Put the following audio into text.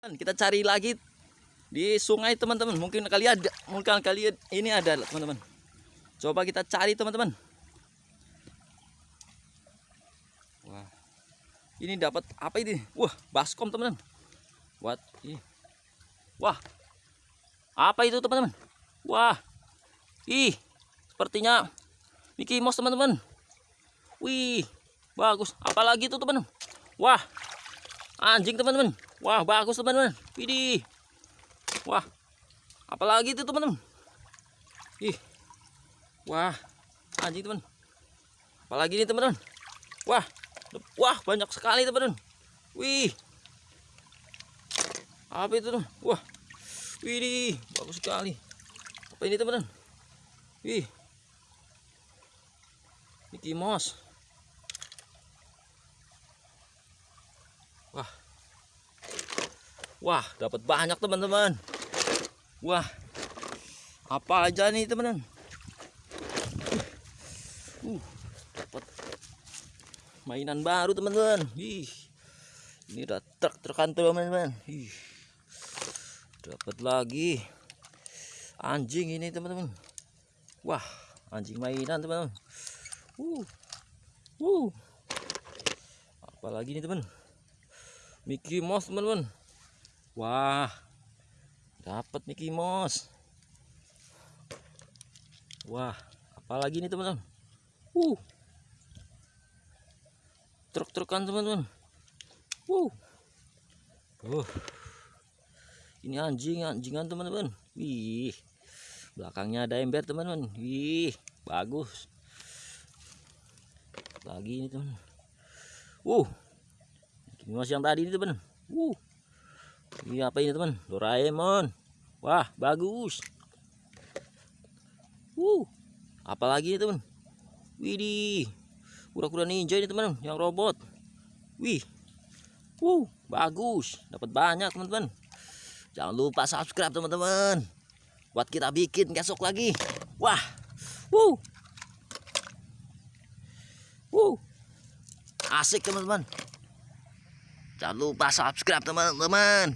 Kita cari lagi di sungai teman-teman. Mungkin kali ada, mungkin kali ini ada teman-teman. Coba kita cari teman-teman. Wah, ini dapat apa ini? Wah, baskom teman-teman. What? Ih. Wah, apa itu teman-teman? Wah, ih, sepertinya Mickey Mouse teman-teman. Wih, bagus. Apalagi itu teman-teman? Wah, anjing teman-teman. Wah, bagus teman-teman. Widih. Wah. Apalagi itu teman-teman? Ih. Wah, anjing teman. Apalagi ini teman-teman? Wah. Wah, banyak sekali teman-teman. Wih. Apa itu teman? Wah. Widih, bagus sekali. Apa ini teman-teman? Wih. Mickey Mouse. Wah. Wah, dapat banyak teman-teman. Wah. Apa aja nih teman-teman? Uh, dapat mainan baru teman-teman. Ih. Ini udah truk-trukan teman-teman. Ih. Dapat lagi anjing ini teman-teman. Wah, anjing mainan teman-teman. Uh. Uh. Apalagi nih teman. Mickey Mouse teman-teman. Wah, dapat Mickey Mouse. Wah, apalagi nih teman-teman. Uh, truk-trukan teman-teman. Uh, uh, ini anjing anjingan teman-teman. Wih, belakangnya ada ember teman-teman. Wih, bagus. Lagi ini teman. Uh, Mickey Mouse yang tadi ini teman. Uh. Ini apa ini teman? Doraemon. Wah, bagus. Uh. Apalagi ini teman? Widih. Kura-kura ninja ini teman, yang robot. Wih. Uh, bagus. Dapat banyak teman-teman. Jangan lupa subscribe teman-teman. Buat kita bikin besok lagi. Wah. Uh. Uh. Asik teman-teman. Jangan lupa subscribe teman-teman.